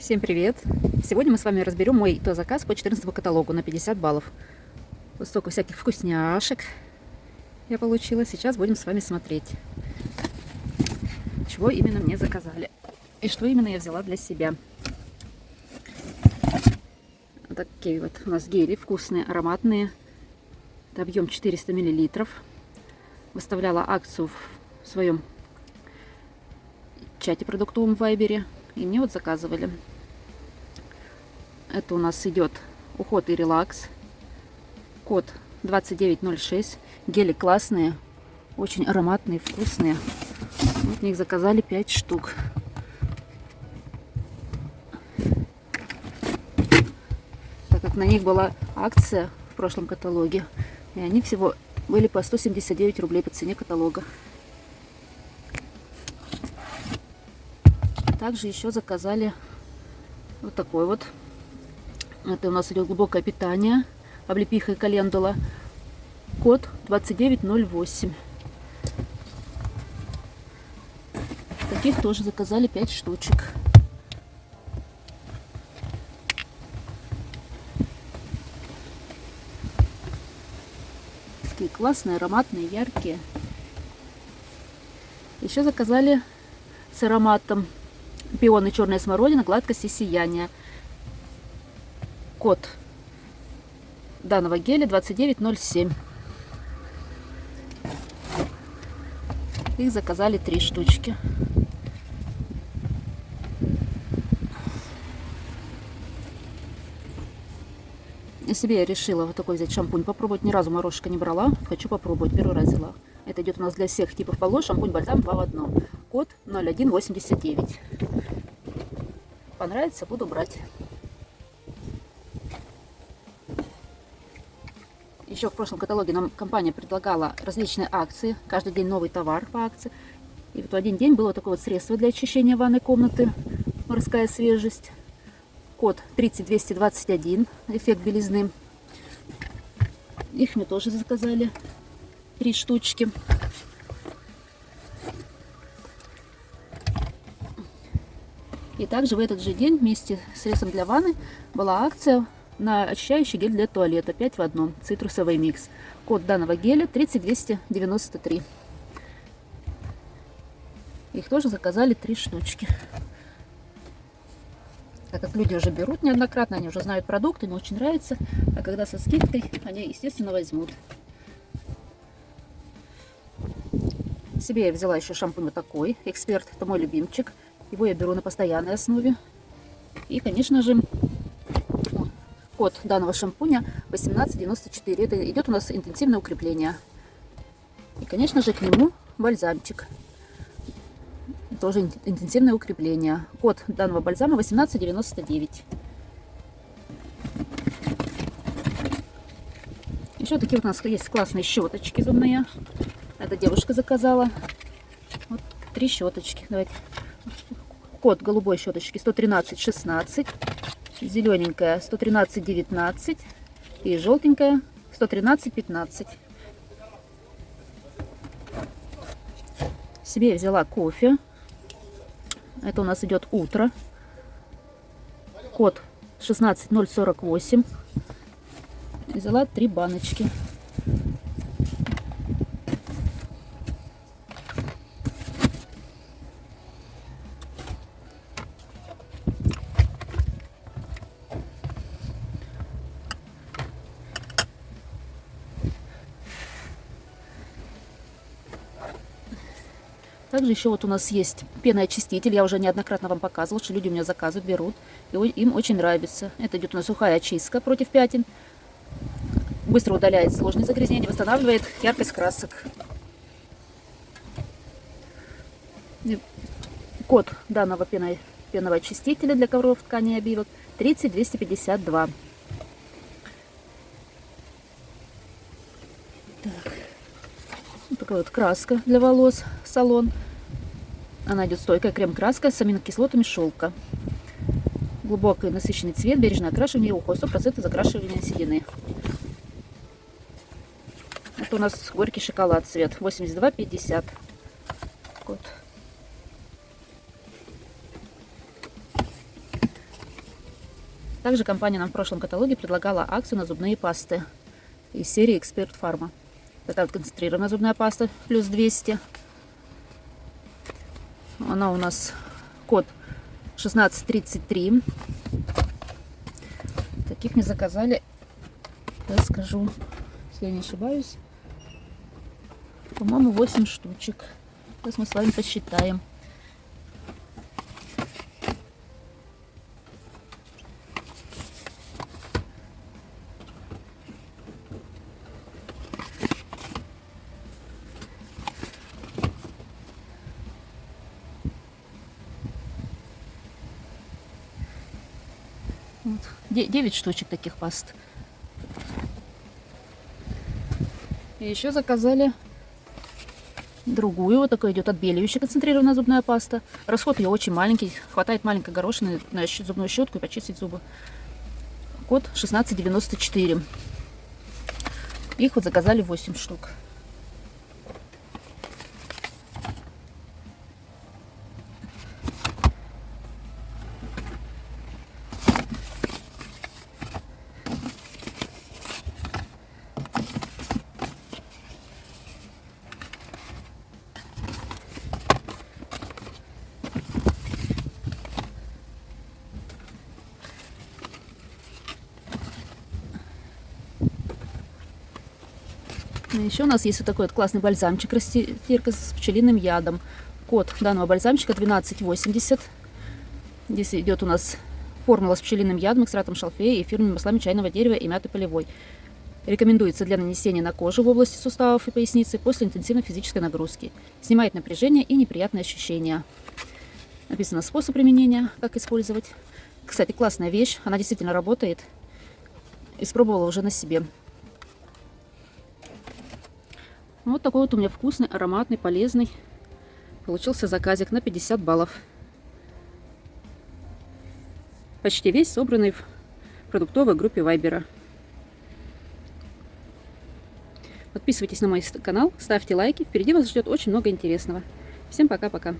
Всем привет! Сегодня мы с вами разберем мой то заказ по 14 каталогу на 50 баллов. Вот столько всяких вкусняшек я получила. Сейчас будем с вами смотреть, чего именно мне заказали и что именно я взяла для себя. Вот такие вот у нас гели вкусные, ароматные. Это объем 400 миллилитров. Выставляла акцию в своем чате продуктовом в Вайбере. И мне вот заказывали. Это у нас идет уход и релакс. Код 2906. Гели классные, очень ароматные, вкусные. Вот них заказали 5 штук. Так как на них была акция в прошлом каталоге. И они всего были по 179 рублей по цене каталога. Также еще заказали вот такой вот это у нас идет глубокое питание. Облепиха и календула. Код 2908. Таких тоже заказали 5 штучек. Такие классные, ароматные, яркие. Еще заказали с ароматом пионы черная смородина, гладкость и сияние код данного геля 2907. Их заказали три штучки. И себе я решила вот такой взять шампунь попробовать. Ни разу морожка не брала. Хочу попробовать. Первый раз взяла. Это идет у нас для всех типов волос. Шампунь бальзам 2 в 1. Код 0189. Понравится, буду брать. Еще в прошлом каталоге нам компания предлагала различные акции. Каждый день новый товар по акции. И вот в один день было такое вот средство для очищения ванной комнаты. Морская свежесть. Код 30221. Эффект белизны. Их мы тоже заказали. Три штучки. И также в этот же день вместе с средством для ванны была акция на очищающий гель для туалета 5 в одном, цитрусовый микс. Код данного геля 30293. Их тоже заказали три штучки. Так как люди уже берут неоднократно, они уже знают продукты, им очень нравится. А когда со скидкой, они, естественно, возьмут. Себе я взяла еще шампунь вот такой. Эксперт, это мой любимчик. Его я беру на постоянной основе. И, конечно же, код данного шампуня 1894. Это идет у нас интенсивное укрепление. И, конечно же, к нему бальзамчик. Тоже интенсивное укрепление. Код данного бальзама 1899. Еще такие вот у нас есть классные щеточки зубные. Эта девушка заказала. Вот три щеточки. Давайте. Код голубой щеточки 11316 зелененькая 113-19 и желтенькая 113-15. Себе взяла кофе. Это у нас идет утро. Код 16048. Взяла три баночки. Также еще вот у нас есть пеноочиститель. Я уже неоднократно вам показывала, что люди у меня заказывают, берут. И им очень нравится. Это идет у нас сухая очистка против пятен. Быстро удаляет сложные загрязнения, восстанавливает яркость красок. Код данного пенного очистителя для ковров ткани и обивок 30252. Так. Вот такая вот краска для волос, салон. Она идет стойкая крем-краска с аминокислотами шелка. Глубокий насыщенный цвет, бережное окрашивание и уход, 100% закрашивания седины. Это у нас горький шоколад цвет, 82,50. Вот. Также компания нам в прошлом каталоге предлагала акцию на зубные пасты из серии Эксперт Фарма. Это вот концентрированная зубная паста плюс 200. Она у нас код 1633. Таких мне заказали, я скажу, если я не ошибаюсь, по-моему, 8 штучек. Сейчас мы с вами посчитаем. Вот. 9 штучек таких паст. И еще заказали другую. Вот такой идет отбеливающая концентрированная зубная паста. Расход ее очень маленький. Хватает маленькой горошины на зубную щетку и почистить зубы. Код 1694. Их вот заказали 8 штук. Еще у нас есть вот такой вот классный бальзамчик растирка с пчелиным ядом. Код данного бальзамчика 1280. Здесь идет у нас формула с пчелиным ядом, экстратом шалфея и эфирными маслами чайного дерева и мяты полевой. Рекомендуется для нанесения на кожу в области суставов и поясницы после интенсивной физической нагрузки. Снимает напряжение и неприятные ощущения. Написано способ применения, как использовать. Кстати, классная вещь, она действительно работает. Испробовала уже на себе. Вот такой вот у меня вкусный, ароматный, полезный. Получился заказик на 50 баллов. Почти весь собранный в продуктовой группе Вайбера. Подписывайтесь на мой канал, ставьте лайки. Впереди вас ждет очень много интересного. Всем пока-пока.